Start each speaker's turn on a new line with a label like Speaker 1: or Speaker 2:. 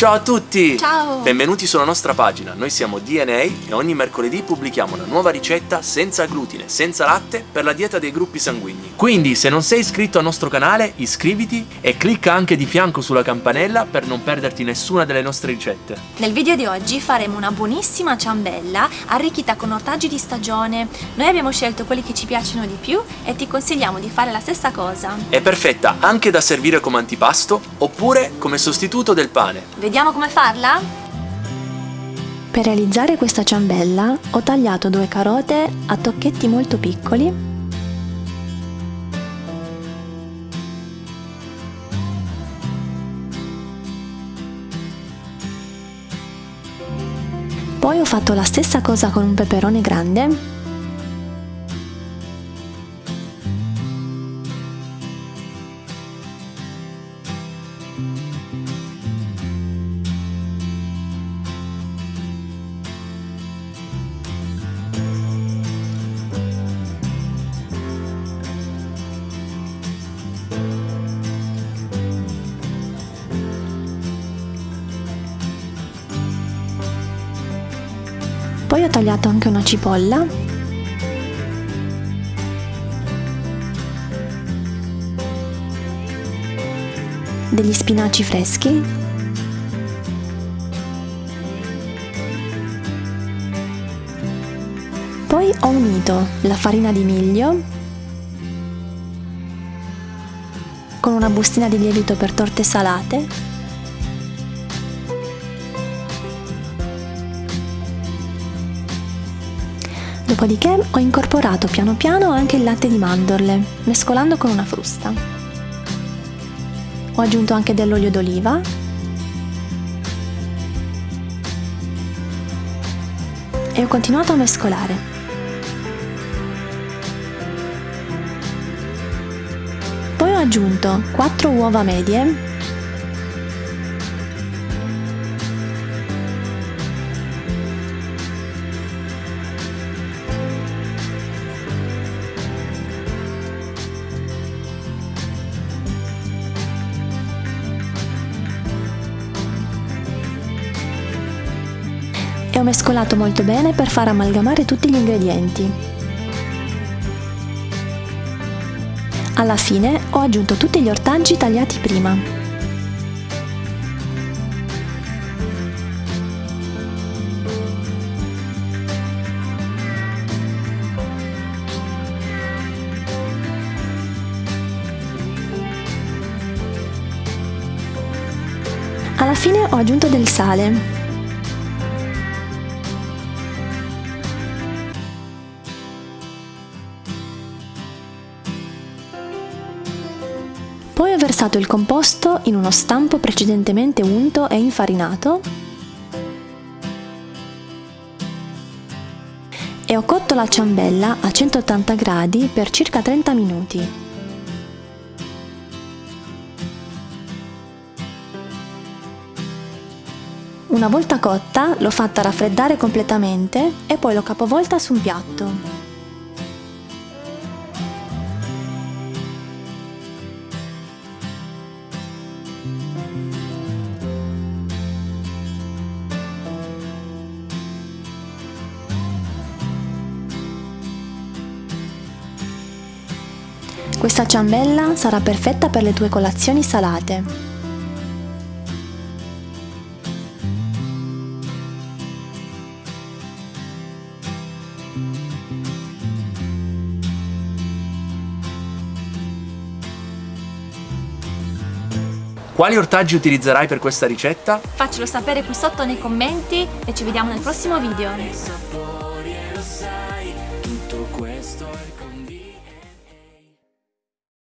Speaker 1: Ciao a tutti!
Speaker 2: Ciao!
Speaker 1: Benvenuti sulla nostra pagina, noi siamo DNA e ogni mercoledì pubblichiamo una nuova ricetta senza glutine, senza latte per la dieta dei gruppi sanguigni. Quindi se non sei iscritto al nostro canale iscriviti e clicca anche di fianco sulla campanella per non perderti nessuna delle nostre ricette.
Speaker 2: Nel video di oggi faremo una buonissima ciambella arricchita con ortaggi di stagione. Noi abbiamo scelto quelli che ci piacciono di più e ti consigliamo di fare la stessa cosa.
Speaker 1: È perfetta anche da servire come antipasto oppure come sostituto del pane.
Speaker 2: Vediamo come farla?
Speaker 3: Per realizzare questa ciambella ho tagliato due carote a tocchetti molto piccoli Poi ho fatto la stessa cosa con un peperone grande Poi ho tagliato anche una cipolla. Degli spinaci freschi. Poi ho unito la farina di miglio con una bustina di lievito per torte salate Dopodiché ho incorporato piano piano anche il latte di mandorle, mescolando con una frusta. Ho aggiunto anche dell'olio d'oliva e ho continuato a mescolare. Poi ho aggiunto 4 uova medie ho mescolato molto bene per far amalgamare tutti gli ingredienti. Alla fine ho aggiunto tutti gli ortaggi tagliati prima. Alla fine ho aggiunto del sale Poi ho versato il composto in uno stampo precedentemente unto e infarinato e ho cotto la ciambella a 180 gradi per circa 30 minuti. Una volta cotta l'ho fatta raffreddare completamente e poi l'ho capovolta su un piatto. Questa ciambella sarà perfetta per le tue colazioni salate.
Speaker 1: Quali ortaggi utilizzerai per questa ricetta?
Speaker 2: Faccelo sapere qui sotto nei commenti e ci vediamo nel prossimo video.